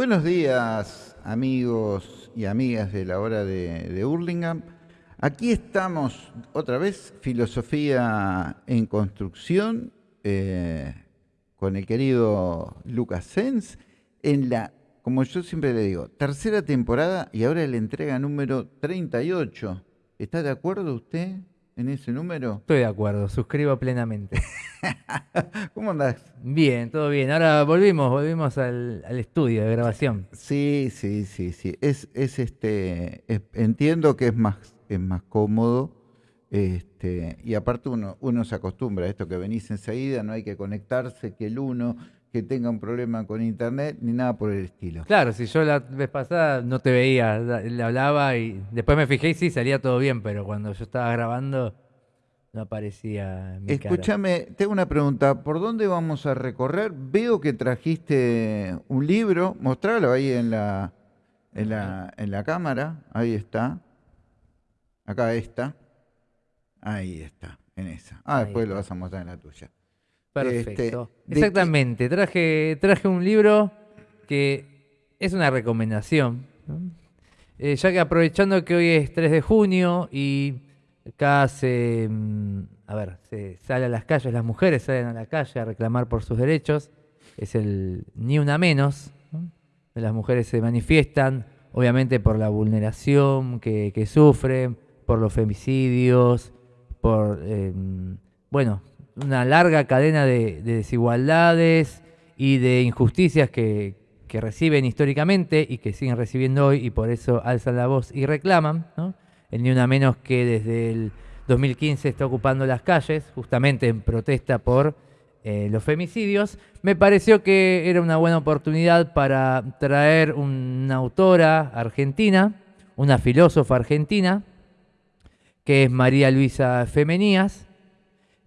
Buenos días, amigos y amigas de la hora de, de Hurlingham. Aquí estamos otra vez, Filosofía en Construcción, eh, con el querido Lucas Sens, en la, como yo siempre le digo, tercera temporada y ahora la entrega número 38. ¿Está de acuerdo usted en ese número? Estoy de acuerdo, suscribo plenamente. ¿Cómo andás? Bien, todo bien. Ahora volvimos, volvimos al, al estudio de grabación. Sí, sí, sí, sí. Es, es este, es- entiendo que es más, es más cómodo. Este, y aparte uno, uno se acostumbra a esto que venís enseguida, no hay que conectarse, que el uno, que tenga un problema con internet, ni nada por el estilo. Claro, si yo la vez pasada no te veía, le hablaba y después me fijé y sí, salía todo bien, pero cuando yo estaba grabando no aparecía mi. Escúchame, tengo una pregunta. ¿Por dónde vamos a recorrer? Veo que trajiste un libro. Mostralo ahí en la, en la, en la cámara. Ahí está. Acá está. Ahí está, en esa. Ah, Ahí después lo vas a mostrar en la tuya. Perfecto. Este, ¿de qué- Exactamente, traje, traje un libro que es una recomendación, ¿no? Eh, ya que aprovechando que hoy es 3 de junio y acá se, mm, a ver, se sale a las calles, las mujeres salen a la calle a reclamar por sus derechos, es el Ni Una Menos, ¿no? las mujeres se manifiestan, obviamente por la vulneración que, que sufren, por los femicidios, por, eh, bueno, una larga cadena de, de desigualdades y de injusticias que, que reciben históricamente y que siguen recibiendo hoy y por eso alzan la voz y reclaman. ¿no? El Ni Una Menos que desde el 2015 está ocupando las calles, justamente en protesta por eh, los femicidios, me pareció que era una buena oportunidad para traer una autora argentina, una filósofa argentina, que es María Luisa Femenías,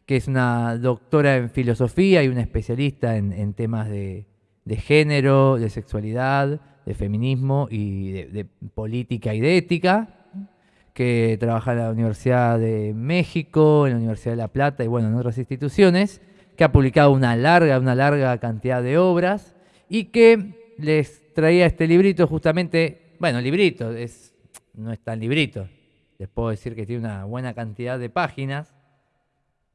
que es una doctora en filosofía y una especialista en, temas de, de género, de sexualidad, de feminismo y de, de política y de ética, que trabaja en la Universidad de México, en la Universidad de La Plata y bueno, en otras instituciones, que ha publicado una larga, una larga cantidad de obras y que les traía este librito justamente, bueno, librito, es, no es tan librito, les puedo decir que tiene una buena cantidad de páginas,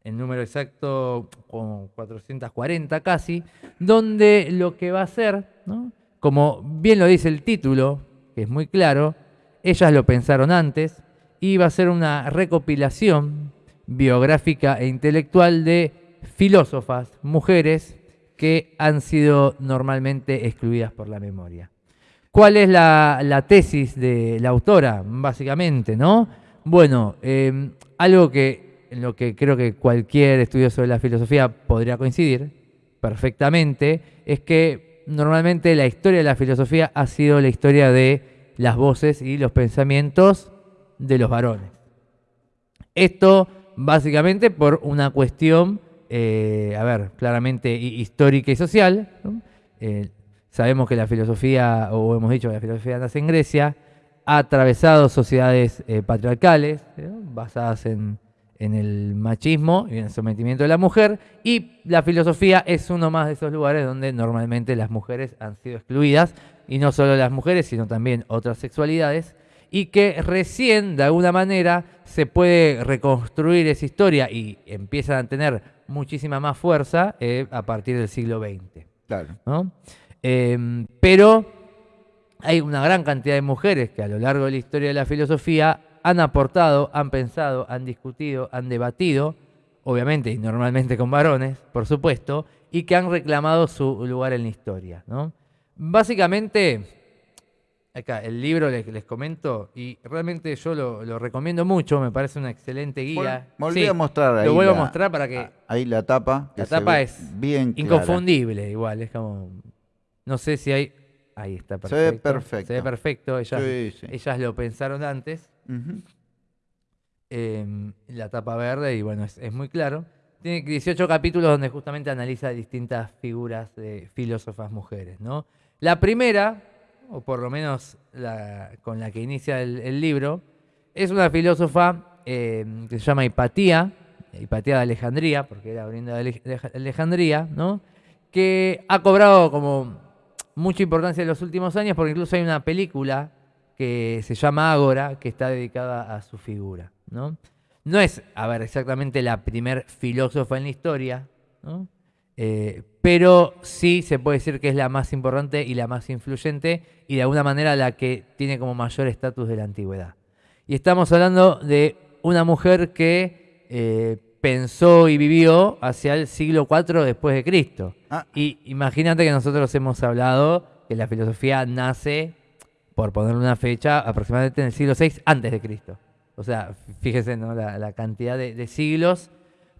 el número exacto como 440 casi, donde lo que va a hacer, ¿no? como bien lo dice el título, que es muy claro, ellas lo pensaron antes, y va a ser una recopilación biográfica e intelectual de filósofas, mujeres, que han sido normalmente excluidas por la memoria. ¿Cuál es la, la tesis de la autora, básicamente? ¿no? Bueno, eh, algo que en lo que creo que cualquier estudioso de la filosofía podría coincidir perfectamente, es que normalmente la historia de la filosofía ha sido la historia de las voces y los pensamientos de los varones. Esto básicamente por una cuestión, eh, a ver, claramente hi- histórica y social. Eh, sabemos que la filosofía, o hemos dicho que la filosofía nace en Grecia, ha atravesado sociedades eh, patriarcales, basadas en, en el machismo y en el sometimiento de la mujer, y la filosofía es uno más de esos lugares donde normalmente las mujeres han sido excluidas, y no solo las mujeres, sino también otras sexualidades, y que recién, de alguna manera, se puede reconstruir esa historia y empiezan a tener muchísima más fuerza eh, a partir del siglo XX. Claro. ¿no? Eh, pero hay una gran cantidad de mujeres que a lo largo de la historia de la filosofía han aportado, han pensado, han discutido, han debatido, obviamente y normalmente con varones, por supuesto, y que han reclamado su lugar en la historia. ¿no? Básicamente, acá el libro les, les comento y realmente yo lo, lo recomiendo mucho, me parece una excelente guía. Vol- Volví Sí, a mostrar ahí. lo vuelvo a mostrar para que Ahí la tapa. que la se tapa es bien clara. inconfundible igual, es como no sé si hay ahí está Se perfecto. ve perfecto. Se ve perfecto, ellas, Sí, sí. ellas lo pensaron antes. Eh, la tapa verde y bueno, es, muy claro. Tiene 18 capítulos donde justamente analiza distintas figuras de filósofas mujeres, ¿no? La primera, o por lo menos con la que inicia el, libro, es una filósofa eh, que se llama Hipatía, Hipatía de Alejandría, porque era oriunda de Alejandría, ¿no? que ha cobrado como mucha importancia en los últimos años porque incluso hay una película que se llama Ágora que está dedicada a su figura. ¿no? no es, a ver, exactamente la primer filósofa en la historia, ¿no? Eh, pero sí se puede decir que es la más importante y la más influyente y de alguna manera la que tiene como mayor estatus de la antigüedad. Y estamos hablando de una mujer que eh, pensó y vivió hacia el siglo IV después de Cristo. Ah. Y imagínate que nosotros hemos hablado que la filosofía nace, por ponerle una fecha, aproximadamente en el siglo VI antes de Cristo. O sea, fíjese ¿no? la, cantidad de, siglos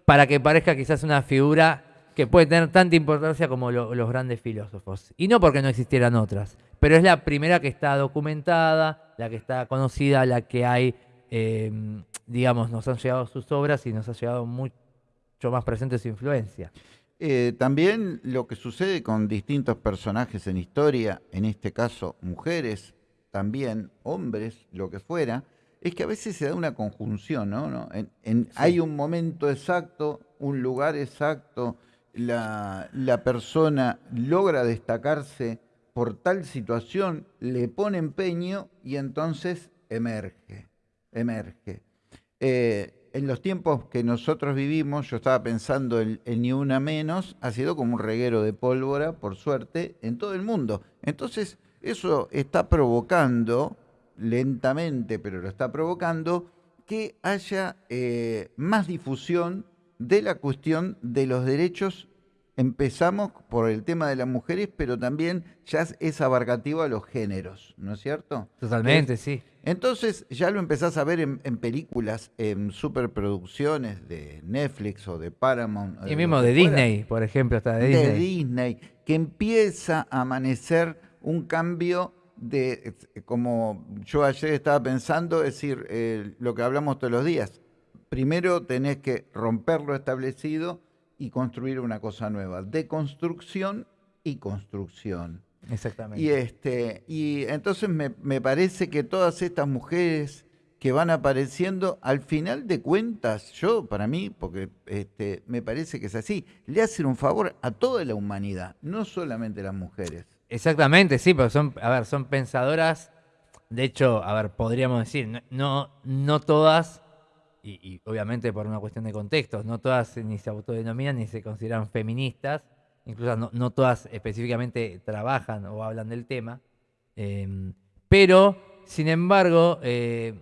para que parezca quizás una figura que puede tener tanta importancia como los grandes filósofos. Y no porque no existieran otras, pero es la primera que está documentada, la que está conocida, la que hay, em, digamos, nos han llegado sus obras y nos ha llegado mucho más presente su influencia. Eh, también lo que sucede con distintos personajes en historia, en este caso mujeres, también hombres, lo que fuera, es que a veces se da una conjunción, ¿no? Hay un momento exacto, un lugar exacto, la, persona logra destacarse por tal situación, le pone empeño y entonces emerge, emerge. Eh, en los tiempos que nosotros vivimos, yo estaba pensando en, en, Ni Una Menos, ha sido como un reguero de pólvora, por suerte, en todo el mundo. Entonces, eso está provocando lentamente, pero lo está provocando, que haya eh, más difusión de la cuestión de los derechos. Empezamos por el tema de las mujeres, pero también ya es abarcativo a los géneros, ¿no es cierto? Totalmente, sí. Entonces ya lo empezás a ver en, películas, en superproducciones de Netflix o de Paramount. Y mismo de Disney, por ejemplo, hasta de Disney. De Disney, que empieza a amanecer un cambio de, como yo ayer estaba pensando, es decir, eh, lo que hablamos todos los días. Primero tenés que romper lo establecido y construir una cosa nueva. De construcción y construcción. Exactamente. Y, este, y entonces me, parece que todas estas mujeres que van apareciendo, al final de cuentas, yo, para mí, porque este, me parece que es así, le hacen un favor a toda la humanidad, no solamente las mujeres. Exactamente, sí, porque son, a ver, son pensadoras. De hecho, a ver, podríamos decir, no, no todas, y, obviamente por una cuestión de contextos, no todas ni se autodenominan ni se consideran feministas, incluso no, todas específicamente trabajan o hablan del tema, em, pero, sin embargo, eh,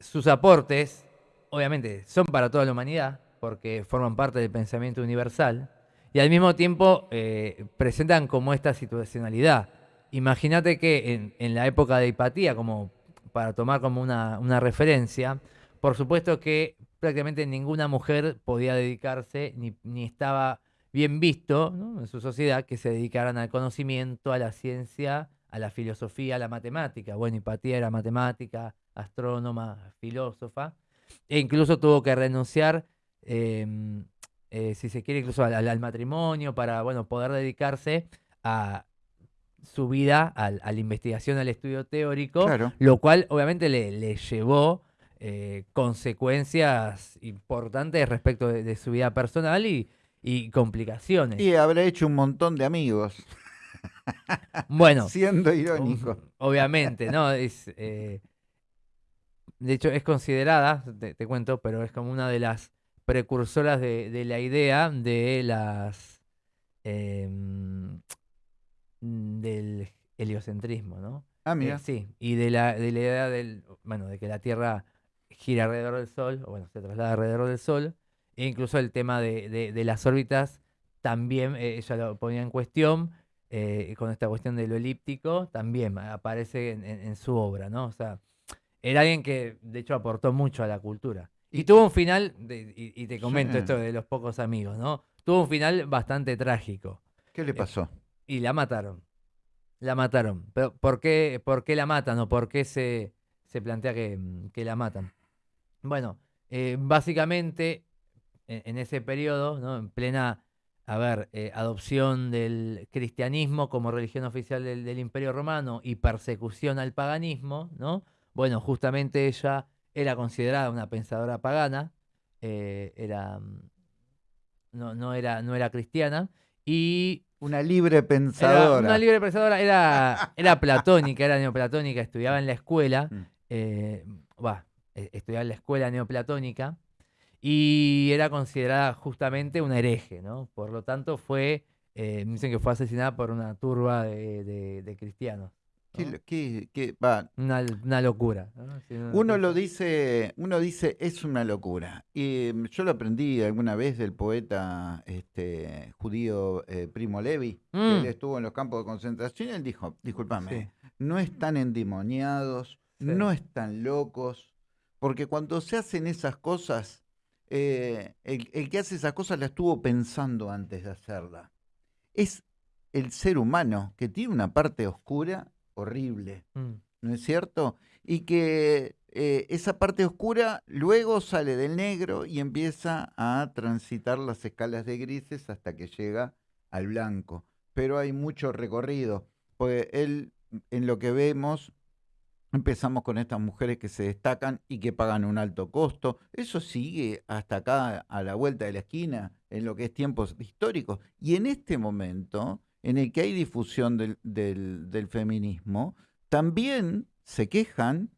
sus aportes, obviamente, son para toda la humanidad, porque forman parte del pensamiento universal, y al mismo tiempo eh, presentan como esta situacionalidad. Imagínate que en, la época de Hipatía, como para tomar como una, referencia, por supuesto que prácticamente ninguna mujer podía dedicarse ni, estaba bien visto en su sociedad que se dedicaran al conocimiento, a la ciencia, a la filosofía, a la matemática. Bueno, Hipatía era matemática, astrónoma, filósofa, e incluso tuvo que renunciar em, eh, si se quiere, incluso al, matrimonio, para bueno, poder dedicarse a su vida a, la investigación, al estudio teórico, lo cual obviamente le, llevó eh, consecuencias importantes respecto de, su vida personal y, complicaciones. Y habrá hecho un montón de amigos. Bueno. Siendo irónico. Obviamente, ¿no? Es, eh, de hecho, es considerada, te, cuento, pero es como una de las precursoras de, la idea de las em, del heliocentrismo, ¿no? Ah, mira. Eh, sí, y de la, de la idea del, bueno, de que la Tierra gira alrededor del Sol, o bueno, se traslada alrededor del Sol, e incluso el tema de, las órbitas también eh, ella lo ponía en cuestión, eh, con esta cuestión de lo elíptico, también aparece en, en, su obra, ¿no? O sea, era alguien que de hecho aportó mucho a la cultura. Y tuvo un final, y, te comento esto de los pocos amigos, ¿no? Tuvo un final bastante trágico. ¿Qué le pasó? y la mataron. La mataron. Pero ¿por qué, por qué la matan o por qué se, se plantea que, la matan? Bueno, eh, básicamente en, ese periodo, ¿no? en plena a ver, eh, adopción del cristianismo como religión oficial del, del, Imperio Romano y persecución al paganismo, ¿no? Bueno, justamente ella era considerada una pensadora pagana, eh, era, mm, no, no, era, no era cristiana, y Una libre era pensadora. una libre pensadora, era, era platónica, era neoplatónica, estudiaba en la escuela, Mm. eh, va, eh, estudiaba en la escuela neoplatónica y era considerada justamente una hereje, ¿no? Por lo tanto fue, eh, dicen que fue asesinada por una turba de, de- de cristianos. ¿Qué ¿no? lo- qué- qué- va, Una, una locura. Uno lo dice, uno dice es una locura. Y mm, yo lo aprendí alguna vez del poeta este, judío eh, Primo Levi, que Mm. él estuvo en los campos de concentración, y él dijo, discúlpame, Sí. no están endemoniados, Sí. no están locos, porque cuando se hacen esas cosas, eh, el, el que hace esas cosas la estuvo pensando antes de hacerla. Es el ser humano que tiene una parte oscura horrible. Mm. ¿no es cierto? Y que eh, esa parte oscura luego sale del negro y empieza a transitar las escalas de grises hasta que llega al blanco. Pero hay mucho recorrido, porque él, en lo que vemos, empezamos con estas mujeres que se destacan y que pagan un alto costo. Eso sigue hasta acá, a la vuelta de la esquina, en lo que es tiempos históricos. Y en este momento, en el que hay difusión del, del- feminismo, también se quejan.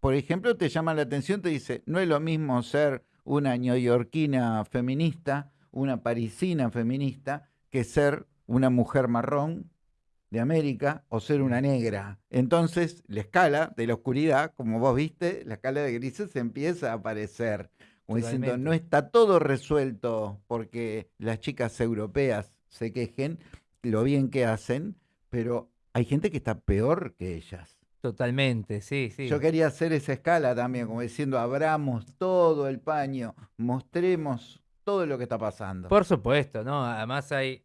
Por ejemplo, te llama la atención, te dice, no es lo mismo ser una neoyorquina feminista, una parisina feminista, que ser una mujer marrón de América o ser una negra. Entonces, la escala de la oscuridad, como vos viste, la escala de grises empieza a aparecer. Como diciendo, no está todo resuelto porque las chicas europeas se quejen, lo bien que hacen, pero hay gente que está peor que ellas. Totalmente, sí, sí. Yo quería hacer esa escala también, como diciendo, abramos todo el paño, mostremos todo lo que está pasando. Por supuesto, ¿no? Además hay,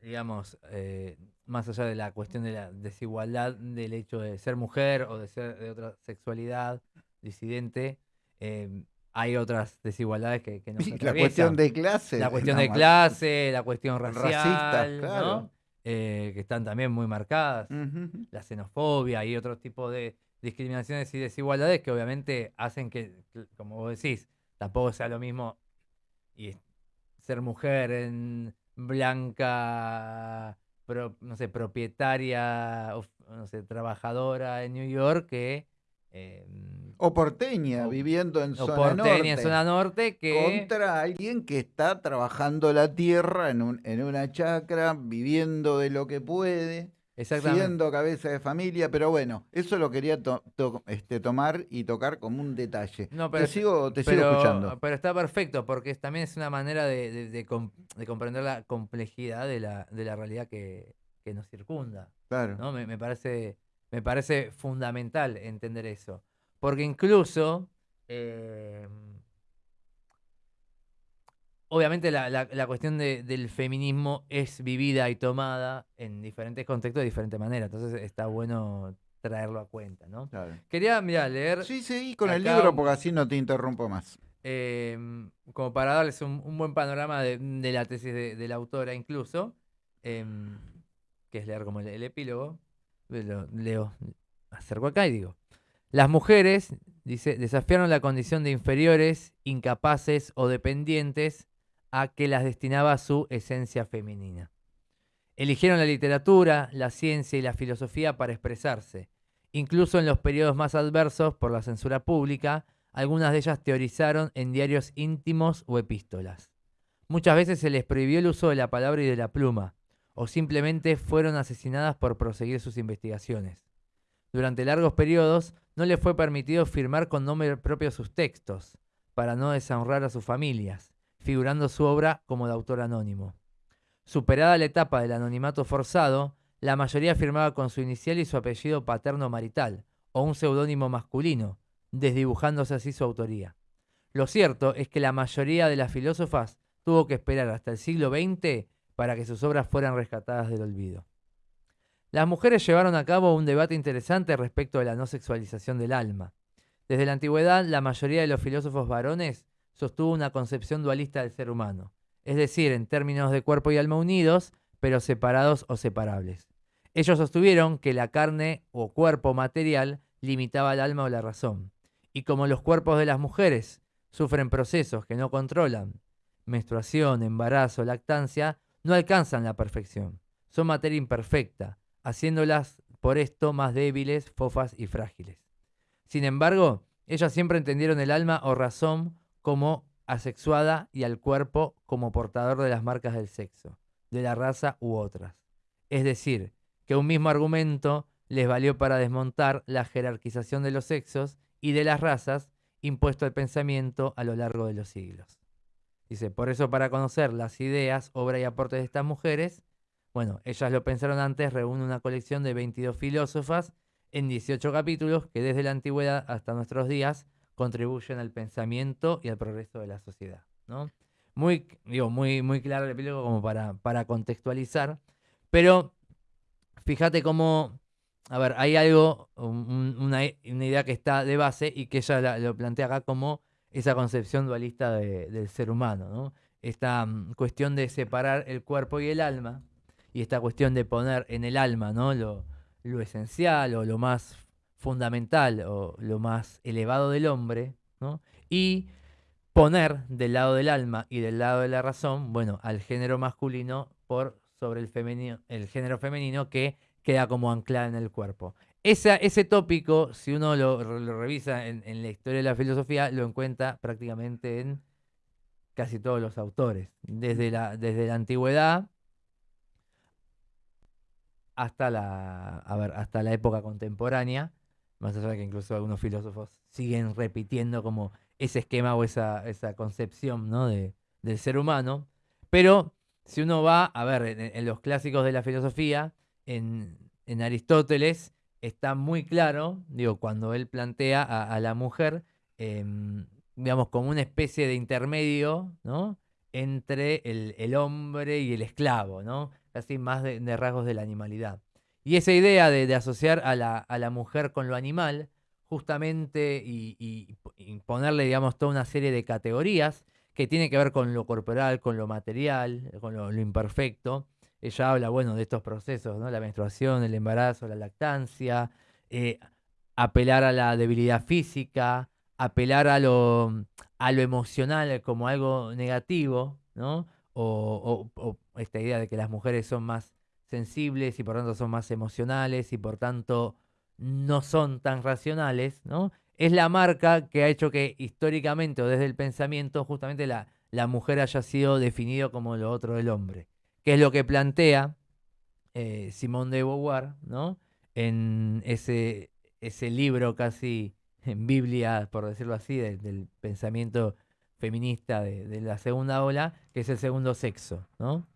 digamos, eh, más allá de la cuestión de la desigualdad del hecho de ser mujer o de ser de otra sexualidad disidente, eh, hay otras desigualdades que, que nos la cuestión de clase. La es cuestión de clase, la cuestión Racista, racial, claro. ¿no? Eh, que están también muy marcadas. La xenofobia y otro tipo de discriminaciones y desigualdades que obviamente hacen que, como vos decís, tampoco sea lo mismo y ser mujer en blanca, pro- no sé, propietaria, o, no sé, trabajadora en New York que eh, O porteña, O- viviendo en o zona porteña en norte. zona norte que contra alguien que está trabajando la tierra en, un- en una chacra, viviendo de lo que puede, siendo cabeza de familia, pero bueno, eso lo quería to- to- este, tomar y tocar como un detalle. No, te sigo, te sigo escuchando. pero está perfecto porque también es una manera de, de- de com- de comprender la complejidad de la, de la realidad que, que nos circunda. Claro. ¿no? Me, me parece, me parece fundamental entender eso. Porque incluso, eh, obviamente la, la- la cuestión de- del feminismo es vivida y tomada en diferentes contextos de diferente manera. Entonces está bueno traerlo a cuenta, ¿no? claro. Quería, mira, leer Sí, sí, con el libro porque así no te interrumpo más. eh, como para darles un, un buen panorama de, de la tesis de, de la autora incluso, em, que es leer como el, el epílogo, eh, lo leo, acerco acá y digo, las mujeres, dice, desafiaron la condición de inferiores, incapaces o dependientes a que las destinaba su esencia femenina. Eligieron la literatura, la ciencia y la filosofía para expresarse. Incluso en los periodos más adversos por la censura pública, algunas de ellas teorizaron en diarios íntimos o epístolas. Muchas veces se les prohibió el uso de la palabra y de la pluma, o simplemente fueron asesinadas por proseguir sus investigaciones. Durante largos periodos no les fue permitido firmar con nombre propio sus textos, para no deshonrar a sus familias, figurando su obra como de autor anónimo. Superada la etapa del anonimato forzado, la mayoría firmaba con su inicial y su apellido paterno marital, o un seudónimo masculino, desdibujándose así su autoría. Lo cierto es que la mayoría de las filósofas tuvo que esperar hasta el siglo XX para que sus obras fueran rescatadas del olvido. Las mujeres llevaron a cabo un debate interesante respecto de la no sexualización del alma. Desde la antigüedad, la mayoría de los filósofos varones sostuvo una concepción dualista del ser humano, es decir, en términos de cuerpo y alma unidos, pero separados o separables. Ellos sostuvieron que la carne o cuerpo material limitaba el alma o la razón, y como los cuerpos de las mujeres sufren procesos que no controlan, menstruación, embarazo, lactancia, no alcanzan la perfección, son materia imperfecta, haciéndolas por esto más débiles, fofas y frágiles. Sin embargo, ellas siempre entendieron el alma o razón como asexuada y al cuerpo como portador de las marcas del sexo, de la raza u otras. Es decir, que un mismo argumento les valió para desmontar la jerarquización de los sexos y de las razas impuesto al pensamiento a lo largo de los siglos. Dice, por eso para conocer las ideas, obra y aportes de estas mujeres, bueno, ellas lo pensaron antes, reúne una colección de 22 filósofas en 18 capítulos que desde la antigüedad hasta nuestros días contribuyen al pensamiento y al progreso de la sociedad. ¿no? Muy, digo, muy, muy claro el epílogo como para, para contextualizar, pero fíjate cómo, a ver, hay algo, una, idea que está de base y que ella lo plantea acá como esa concepción dualista del ser humano, ¿no? Esta mm, cuestión de separar el cuerpo y el alma, y esta cuestión de poner en el alma, ¿no? Lo, lo esencial o lo más fundamental o lo más elevado del hombre, ¿no? y poner del lado del alma y del lado de la razón, bueno, al género masculino por sobre el, femenino, el género femenino que queda como anclada en el cuerpo. ese tópico, si uno lo, revisa en, la historia de la filosofía, lo encuentra prácticamente en casi todos los autores, desde la, desde la antigüedad hasta la, hasta la época contemporánea, más allá de que incluso algunos filósofos siguen repitiendo como ese esquema o esa, esa concepción ¿no? de, del ser humano. Pero si uno va a ver en, los clásicos de la filosofía, en, en, Aristóteles está muy claro, digo, cuando él plantea a, la mujer, em, digamos, como una especie de intermedio, ¿no? entre el, el, hombre y el esclavo, ¿no? Casi más de rasgos de la animalidad. Y esa idea de, asociar a la, mujer con lo animal, justamente, y, ponerle, digamos, toda una serie de categorías que tiene que ver con lo corporal, con lo material, con lo, imperfecto. Ella habla, bueno, de estos procesos, ¿no? La menstruación, el embarazo, la lactancia, eh, apelar a la debilidad física, apelar a lo, a lo emocional como algo negativo, ¿no? o esta idea de que las mujeres son más sensibles y por tanto son más emocionales y por tanto no son tan racionales, ¿no? Es la marca que ha hecho que históricamente o desde el pensamiento justamente la, la mujer haya sido definido como lo otro del hombre, que es lo que plantea eh, Simón de Beauvoir, ¿no? En ese, ese libro casi en Biblia, por decirlo así, del pensamiento feminista de, de, la segunda ola, que es el segundo sexo, ¿no?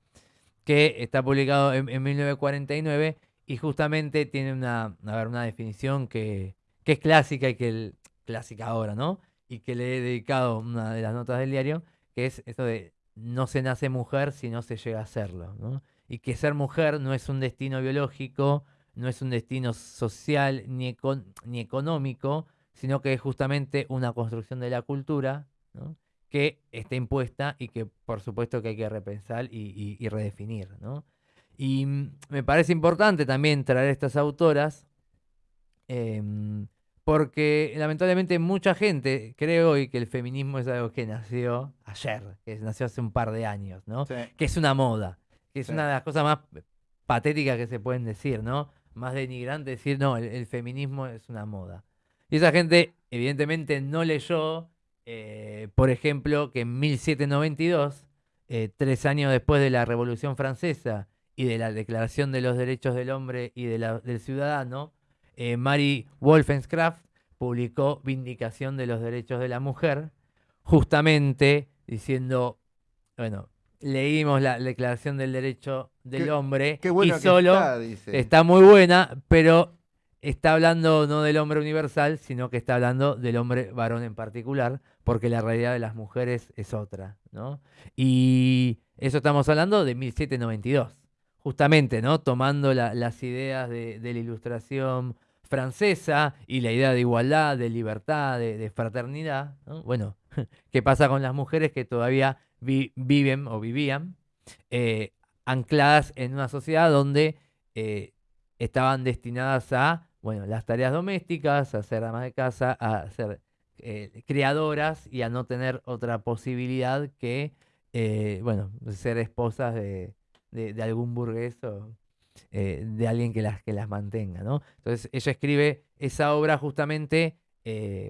Que está publicado en, 1949 y justamente tiene una, una definición que, es clásica y que clásica ahora, ¿no? Y que le he dedicado una de las notas del diario, que es esto de no se nace mujer si no se llega a serlo, ¿no? Y que ser mujer no es un destino biológico, no es un destino social ni, ni económico, sino que es justamente una construcción de la cultura, ¿no? Que está impuesta y que por supuesto que hay que repensar y, redefinir. ¿no? Y mm, me parece importante también traer estas autoras, em, porque lamentablemente mucha gente cree hoy que el feminismo es algo que nació ayer, que nació hace un par de años, ¿no? que es una moda, que es una de las cosas más patéticas que se pueden decir, ¿no? más denigrante decir, no, el feminismo es una moda. Y esa gente evidentemente no leyó eh, por ejemplo, que en 1792, eh, tres años después de la Revolución Francesa y de la Declaración de los Derechos del Hombre y del Ciudadano, eh, Mary Wolfenskraft publicó Vindicación de los Derechos de la Mujer, justamente diciendo, bueno, leímos la Declaración del Derecho del Hombre y solo está muy buena, pero está hablando no del hombre universal, sino que está hablando del hombre varón en particular, porque la realidad de las mujeres es otra, ¿no? Y eso estamos hablando de 1792, justamente, ¿no? Tomando las ideas de, la ilustración francesa y la idea de igualdad, de libertad, de, fraternidad, Bueno, ¿qué pasa con las mujeres que todavía viven o vivían eh, ancladas en una sociedad donde eh, estaban destinadas a bueno, las tareas domésticas, a ser amas de casa, a ser eh, creadoras y a no tener otra posibilidad que, eh, bueno, ser esposas de, de, algún burgués o eh, de alguien que las, que las mantenga, ¿no? Entonces ella escribe esa obra justamente,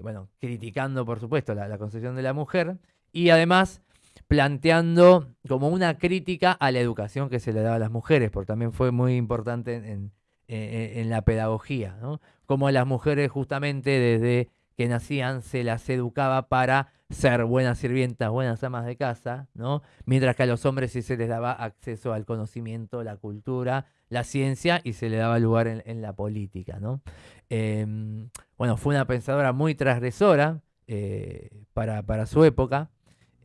bueno, criticando por supuesto la, concepción de la mujer y además planteando como una crítica a la educación que se le daba a las mujeres, porque también fue muy importante en, en- la pedagogía, ¿no? Como a las mujeres justamente desde que nacían se las educaba para ser buenas sirvientas, buenas amas de casa, ¿no? Mientras que a los hombres sí se les daba acceso al conocimiento, la cultura, la ciencia y se le daba lugar en, en la política, ¿no? Em, bueno, fue una pensadora muy transgresora eh, para, para su época.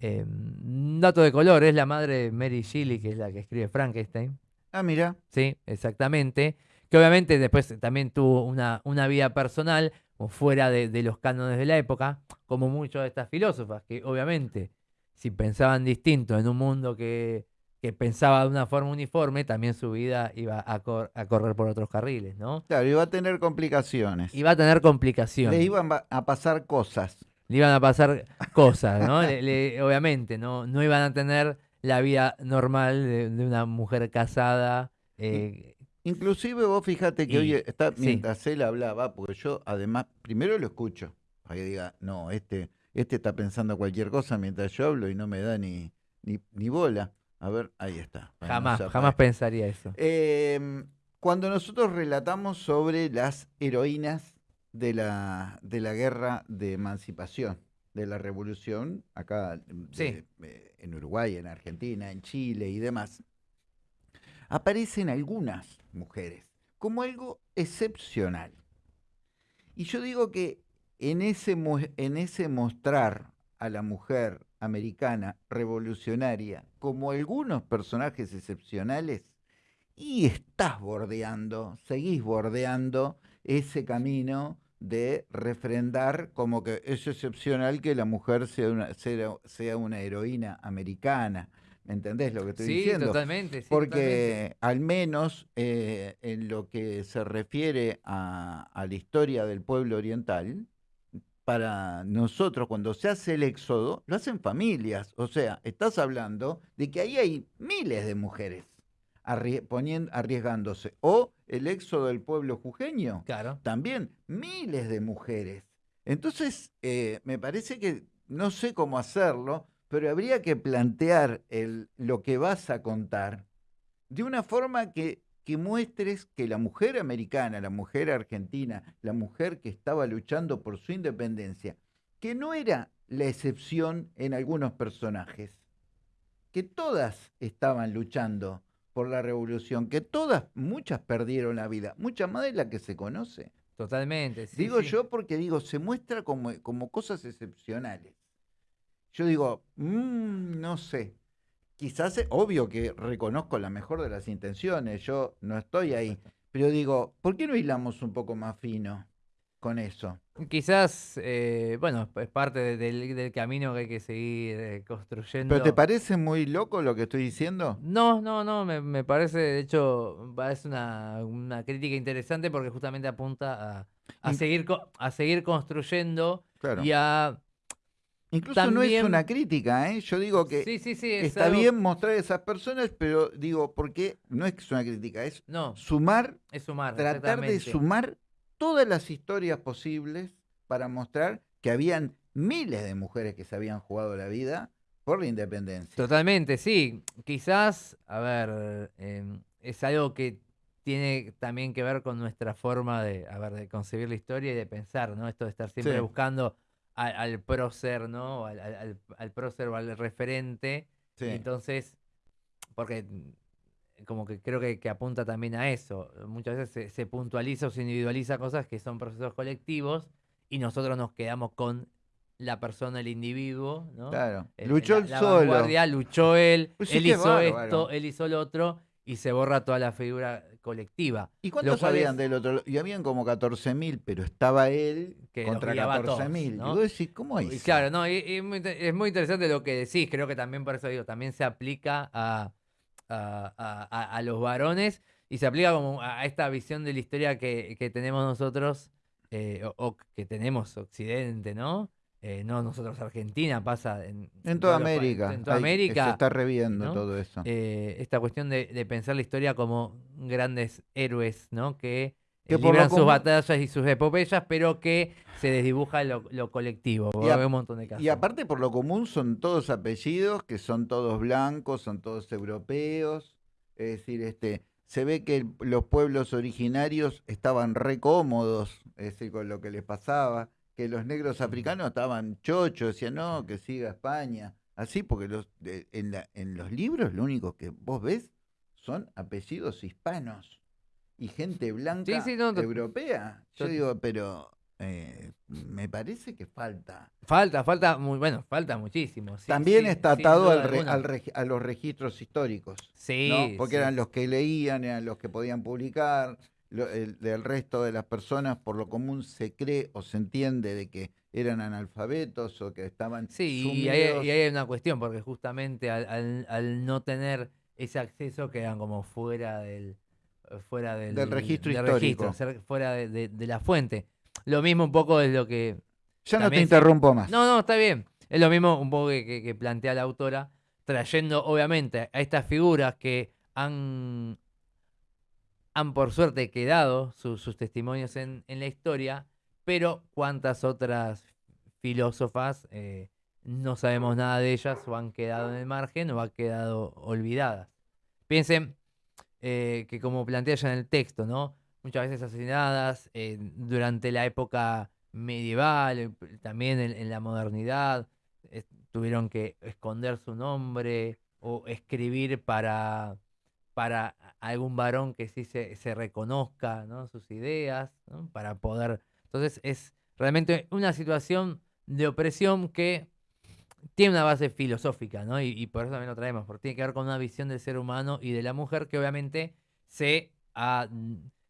Em, dato de color, es la madre de Mary Shelley, que es la que escribe Frankenstein. Ah, mira. Sí, exactamente. Que obviamente después también tuvo una, una vida personal o fuera de, de los cánones de la época, como muchas de estas filósofas, que obviamente si pensaban distinto en un mundo que, que pensaba de una forma uniforme, también su vida iba a, cor- a correr por otros carriles, ¿no? Claro, iba a tener complicaciones. Iba a tener complicaciones. Le iban a pasar cosas. le iban a pasar cosas, ¿no? Le- le- obviamente, ¿no? No iban a tener la vida normal de, de una mujer casada. eh, Inclusive vos fíjate que Y- hoy está, sí. mientras él hablaba, porque yo además, primero lo escucho, para que diga, no, este, este está pensando cualquier cosa mientras yo hablo y no me da ni, ni, ni bola. A ver, ahí está. jamás, jamás pensaría eso. Em, cuando nosotros relatamos sobre las heroínas de la, de la guerra de emancipación, de la revolución, acá de- Sí. eh, en Uruguay, en Argentina, en Chile y demás, aparecen algunas mujeres como algo excepcional. Y yo digo que en ese, en ese mostrar a la mujer americana revolucionaria como algunos personajes excepcionales, y estás bordeando, seguís bordeando ese camino de refrendar como que es excepcional que la mujer sea una, sea, sea una heroína americana. ¿Me entendés lo que estoy Sí, diciendo? totalmente. sí, Porque al menos eh, en lo que se refiere a, a la historia del pueblo oriental, para nosotros cuando se hace el éxodo, lo hacen familias. O sea, estás hablando de que ahí hay miles de mujeres arriesgándose. O el éxodo del pueblo jujeño, Claro. también miles de mujeres. Entonces, eh, me parece que no sé cómo hacerlo, pero habría que plantear el, lo que vas a contar de una forma que, que muestres que la mujer americana, la mujer argentina, la mujer que estaba luchando por su independencia, que no era la excepción en algunos personajes, que todas estaban luchando por la revolución, que todas, muchas perdieron la vida, muchas más de las que se conoce. Totalmente. sí, digo sí. yo porque digo, se muestra como, como cosas excepcionales. Yo digo, "Mm, no sé, quizás, es obvio que reconozco la mejor de las intenciones, yo no estoy ahí, pero digo, ¿por qué no hilamos un poco más fino con eso? Quizás, eh, bueno, es parte de- del, del camino que hay que seguir eh, construyendo. ¿Pero te parece muy loco lo que estoy diciendo? No, no, no, me, me parece, de hecho, parece una, una crítica interesante porque justamente apunta a, a seguir, a seguir construyendo Claro. y a... Incluso no es una crítica, ¿eh? Yo digo que sí, sí, sí, es está algo- bien mostrar a esas personas, pero digo, porque no es que es una crítica, es No, sumar es sumar, tratar de sumar todas las historias posibles para mostrar que habían miles de mujeres que se habían jugado la vida por la independencia. Totalmente, sí. Quizás, a ver, em, es algo que tiene también que ver con nuestra forma de, a ver, de concebir la historia y de pensar, ¿no? Esto de estar siempre buscando al, al prócer, ¿no? Al, al, al- prócer o al referente. Sí. Entonces, porque mm, como que creo que, que apunta también a eso. Muchas veces se, se puntualiza o se individualiza cosas que son procesos colectivos y nosotros nos quedamos con la persona, el individuo, ¿no? Claro. El- Luchó él la solo. vanguardia, luchó él, Pues sí, él hizo esto, él hizo lo otro y se borra toda la figura colectiva. ¿Y cuántos habían es- del otro? Y habían como 14.000, pero estaba él Que contra guiaba a todos, 14.000. ¿no? Y vos decís, ¿cómo Y hizo? claro, no, y- y es muy inte- es muy interesante lo que decís, creo que también por eso digo, también se aplica a, a- a- los varones y se aplica como a a esta visión de la historia que, que tenemos nosotros, eh, o, o que tenemos Occidente, ¿no? Eh, no nosotros Argentina, pasa en, En toda América. En toda hay- América. Se está reviendo ¿no? todo eso. eh, esta cuestión de, de pensar la historia como grandes héroes, ¿no? Que, eh, Que libran sus batallas y sus epopeyas, pero que se desdibuja lo, lo colectivo. Y a- un montón de casos. Y aparte, por lo común, son todos apellidos que son todos blancos, son todos europeos. Es decir, este, se ve que el- los pueblos originarios estaban re cómodos, es decir, con lo que les pasaba, que los negros africanos estaban chochos, decían, no, que siga España. Así, porque los, de- en, la- en los libros lo único que vos ves son apellidos hispanos y gente blanca sí, no, to- europea. Yo digo, pero eh, me parece que falta. Falta, falta, muy, bueno, falta muchísimo. sí, También sí, está atado al re- al regi- a los registros históricos, Sí, ¿no? porque sí. eran los que leían, eran los que podían publicar, lo- el, del resto de las personas por lo común se cree o se entiende de que eran analfabetos o que estaban Sí, y ahí, sumidos. y ahí hay una cuestión, porque justamente al, al- al no tener ese acceso quedan como fuera del fuera del, Del registro del histórico. registro, fuera de, de- de la fuente. Lo mismo un poco es lo que... ya no te interrumpo más. No, no, está bien. Es lo mismo un poco que, que- que plantea la autora, trayendo obviamente a estas figuras que han, han por suerte quedado su- sus testimonios en, la historia, pero cuántas otras filósofas eh, no sabemos nada de ellas o han quedado en el margen o han quedado olvidadas. Piensen eh, que como plantea ella en el texto, ¿no? Muchas veces asesinadas eh, durante la época medieval, también en, la modernidad, tuvieron que esconder su nombre o escribir para, para algún varón que sí se, reconozca ¿no? sus ideas, ¿no? para poder... Entonces es realmente una situación de opresión que tiene una base filosófica, ¿no? Y, por eso también lo traemos, porque tiene que ver con una visión del ser humano y de la mujer que obviamente se ha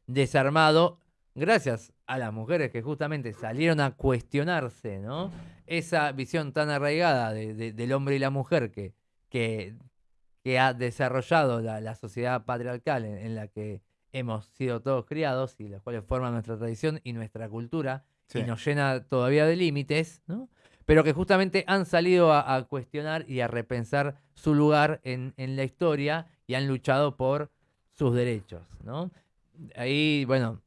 desarmado gracias a las mujeres que justamente salieron a cuestionarse, ¿no? Esa visión tan arraigada de- de- del hombre y la mujer que, que, que ha desarrollado la, la sociedad patriarcal en, en la que hemos sido todos criados y las cuales forman nuestra tradición y nuestra cultura Sí. y nos llena todavía de límites, ¿no? pero que justamente han salido a, a cuestionar y a repensar su lugar en, en la historia y han luchado por sus derechos. ¿no? Ahí, bueno,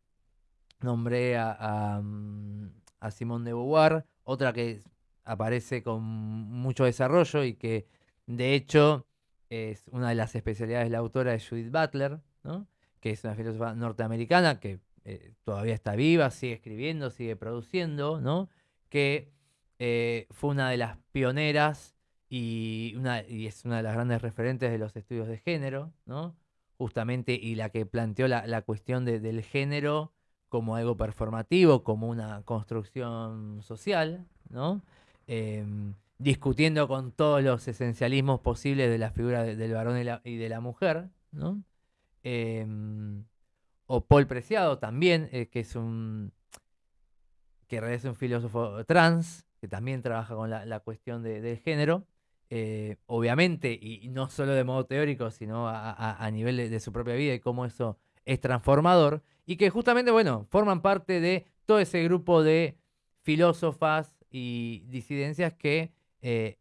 nombré a, a, mm, a Simone de Beauvoir, otra que aparece con mucho desarrollo y que de hecho es una de las especialidades de la autora de Judith Butler, ¿no? que es una filósofa norteamericana que eh, todavía está viva, sigue escribiendo, sigue produciendo, ¿no? que eh, fue una de las pioneras y, una, y es una de las grandes referentes de los estudios de género, ¿no? justamente, y la que planteó la, la cuestión de- del género como algo performativo, como una construcción social, ¿no? Em, discutiendo con todos los esencialismos posibles de la figura de- del varón y, de la mujer, ¿no? Em, o Paul Preciado también, eh, que es un que es un filósofo trans, que también trabaja con la, cuestión de- del género, eh, obviamente, y, no solo de modo teórico, sino a, nivel de su propia vida y cómo eso es transformador, y que justamente, bueno, forman parte de todo ese grupo de filósofas y disidencias que eh,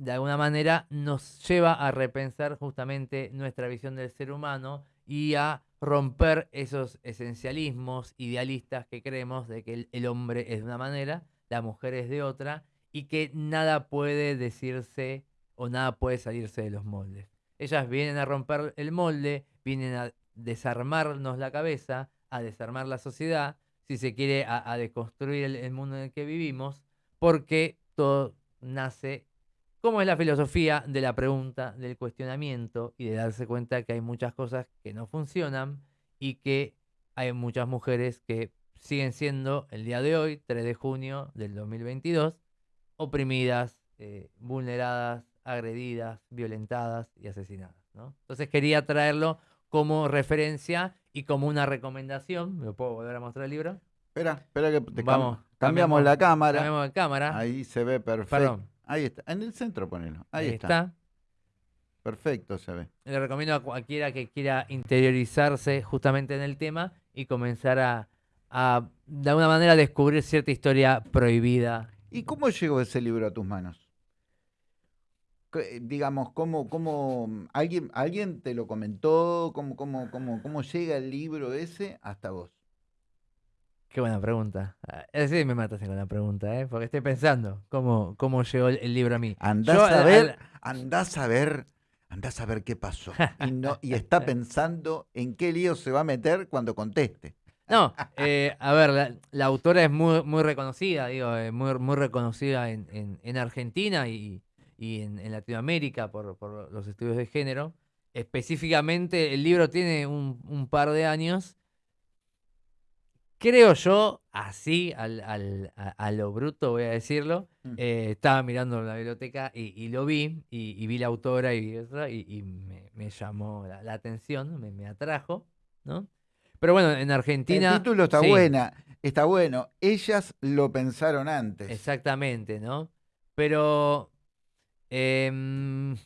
de alguna manera nos lleva a repensar justamente nuestra visión del ser humano y a romper esos esencialismos idealistas que creemos de que el, hombre es de una manera, la mujer es de otra y que nada puede decirse o nada puede salirse de los moldes. Ellas vienen a romper el molde, vienen a desarmarnos la cabeza, a desarmar la sociedad, si se quiere, a, a deconstruir el, el mundo en el que vivimos, porque todo nace como es la filosofía de la pregunta, del cuestionamiento y de darse cuenta que hay muchas cosas que no funcionan y que hay muchas mujeres que siguen siendo el día de hoy, 3 de junio del 2022, oprimidas, eh, vulneradas, agredidas, violentadas y asesinadas. ¿no? Entonces quería traerlo como referencia y como una recomendación. ¿Me puedo volver a mostrar el libro? Espera, espera que te Vamos, cambiamos cambiamos- la cámara. Cambiamos de cámara. Ahí se ve perfecto. Perdón. Ahí está. En el centro ponelo. Ahí, Ahí está. está. Perfecto se ve. Le recomiendo a cualquiera que quiera interiorizarse justamente en el tema y comenzar a, a, de alguna manera, descubrir cierta historia prohibida ¿Y cómo llegó ese libro a tus manos? Digamos, ¿cómo, cómo alguien, alguien te lo comentó? ¿Cómo, cómo, cómo, cómo llega el libro ese hasta vos? Qué buena pregunta. Ah, Sí, me mataste con la pregunta, ¿eh? Porque estoy pensando cómo, cómo llegó el, el libro a mí. Andás Yo, a ver, al- andás a ver, andás a ver qué pasó. Y, no, y está pensando en qué lío se va a meter cuando conteste. No, eh, a ver, la, la autora es muy, muy reconocida, digo, eh, muy, muy reconocida en, en- en Argentina y, y en, en Latinoamérica por, por los estudios de género. Específicamente, el libro tiene un, un par de años. Creo yo, así, al, al- a, a lo bruto voy a decirlo, Mm. eh, estaba mirando la biblioteca y, y lo vi, y, y vi la autora y, y, me, me llamó la, la atención, me, me atrajo, ¿no? Pero bueno, en Argentina... El título está sí, buena, está bueno. Ellas lo pensaron antes. Exactamente, ¿no? Pero, em,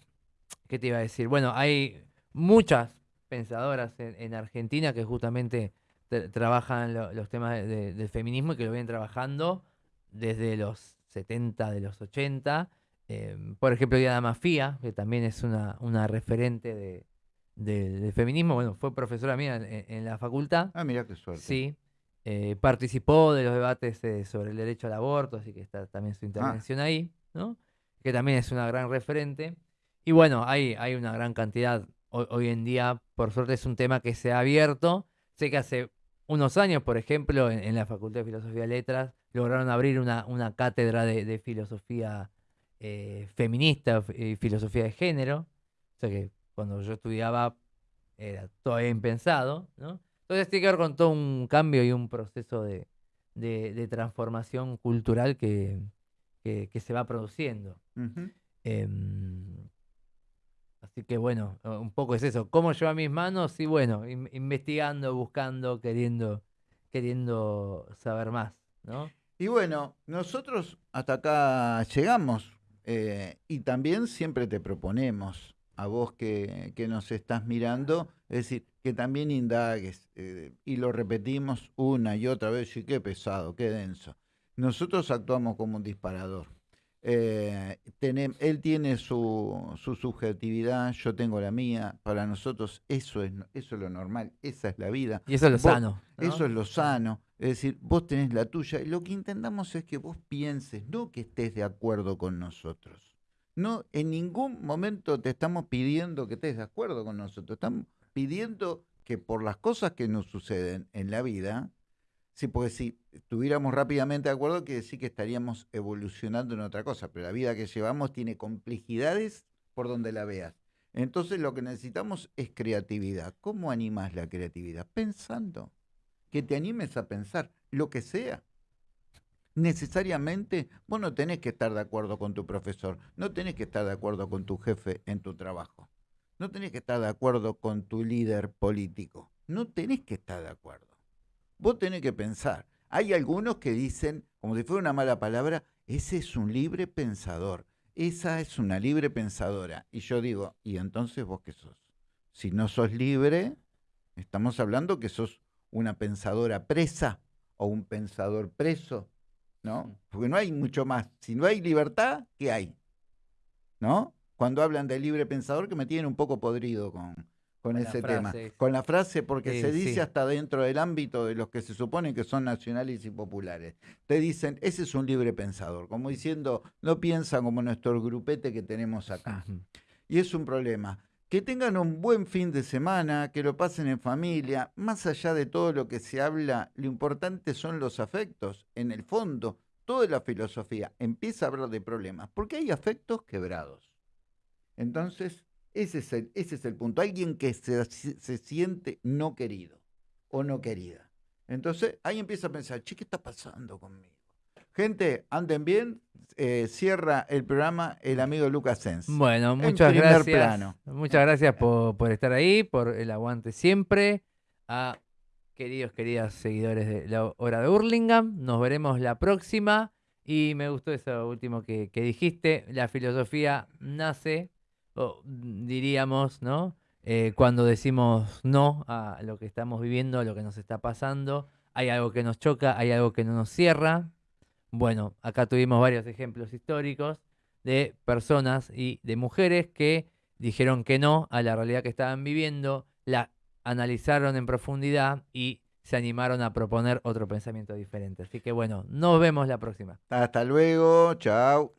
¿qué te iba a decir? Bueno, hay muchas pensadoras en, en Argentina que justamente tra- trabajan lo- los temas de- de- del feminismo y que lo vienen trabajando desde los 70, de los 80. em, por ejemplo, Diana Mafía, que también es una, una referente de- de- del feminismo. Bueno, fue profesora mía en- en- la facultad. Ah, mira qué suerte. Sí, eh, participó de los debates eh, sobre el derecho al aborto, así que está también Ah. su intervención ahí, ¿no? Que también es una gran referente. Y bueno, hay, hay una gran cantidad hoy, hoy en día, por suerte es un tema que se ha abierto. Sé que hace unos años, por ejemplo, en, en la Facultad de Filosofía y Letras, lograron abrir una, una cátedra de, de filosofía eh, feminista y filosofía de género. O sea que cuando yo estudiaba era todavía impensado, ¿no? Entonces tiene que ver con todo un cambio y un proceso de, de- de transformación cultural que, que- que se va produciendo. Em, así que bueno, un poco es eso. ¿Cómo lleva mis manos? Y bueno, in- investigando, buscando, queriendo, queriendo saber más, ¿no? Y bueno, nosotros hasta acá llegamos eh, y también siempre te proponemos a vos que, que nos estás mirando, es decir, que también indagues eh, y lo repetimos una y otra vez y qué pesado, qué denso. Nosotros actuamos como un disparador. Eh, tenem- él tiene su, su subjetividad, yo tengo la mía. Para nosotros eso es, eso es lo normal, esa es la vida. Y eso es lo Vos- sano. ¿no? Eso es lo sano. Es decir, vos tenés la tuya y lo que intentamos es que vos pienses, no que estés de acuerdo con nosotros. No, en ningún momento te estamos pidiendo que estés de acuerdo con nosotros. Estamos pidiendo que por las cosas que nos suceden en la vida, sí, porque si estuviéramos rápidamente de acuerdo, quiere decir que estaríamos evolucionando en otra cosa. Pero la vida que llevamos tiene complejidades por donde la veas. Entonces lo que necesitamos es creatividad. ¿Cómo animas la creatividad? Pensando que te animes a pensar lo que sea. Necesariamente vos no tenés que estar de acuerdo con tu profesor, no tenés que estar de acuerdo con tu jefe en tu trabajo, no tenés que estar de acuerdo con tu líder político, no tenés que estar de acuerdo. Vos tenés que pensar. Hay algunos que dicen, como si fuera una mala palabra, ese es un libre pensador, esa es una libre pensadora. Y yo digo, ¿y entonces vos qué sos? Si no sos libre, estamos hablando que sos una pensadora presa o un pensador preso, ¿no? Porque no hay mucho más. Si no hay libertad, ¿qué hay? ¿No? Cuando hablan de libre pensador, que me tienen un poco podrido con, con ese tema. Con la frase, porque Sí, se dice sí. hasta dentro del ámbito de los que se supone que son nacionales y populares. Te dicen, ese es un libre pensador, como diciendo, no piensa como nuestro grupete que tenemos acá. Y es un problema. Que tengan un buen fin de semana, que lo pasen en familia. Más allá de todo lo que se habla, lo importante son los afectos. En el fondo, toda la filosofía empieza a hablar de problemas, porque hay afectos quebrados. Entonces, ese es el, ese es el punto. Alguien que se, se siente no querido o no querida. Entonces, ahí empieza a pensar, che, ¿qué está pasando conmigo? Gente, anden bien. Eh, cierra el programa el amigo Lucas Sens. Bueno, muchas gracias. plano. Muchas gracias por, por estar ahí, por el aguante siempre. A queridos, queridas seguidores de la hora de Hurlingham. Nos veremos la próxima. Y me gustó eso último que, que dijiste. La filosofía nace, diríamos, ¿no? Eh, cuando decimos no a lo que estamos viviendo, a lo que nos está pasando. Hay algo que nos choca, hay algo que no nos cierra. Bueno, acá tuvimos varios ejemplos históricos de personas y de mujeres que dijeron que no a la realidad que estaban viviendo, la analizaron en profundidad y se animaron a proponer otro pensamiento diferente. Así que bueno, nos vemos la próxima. Hasta luego, chao.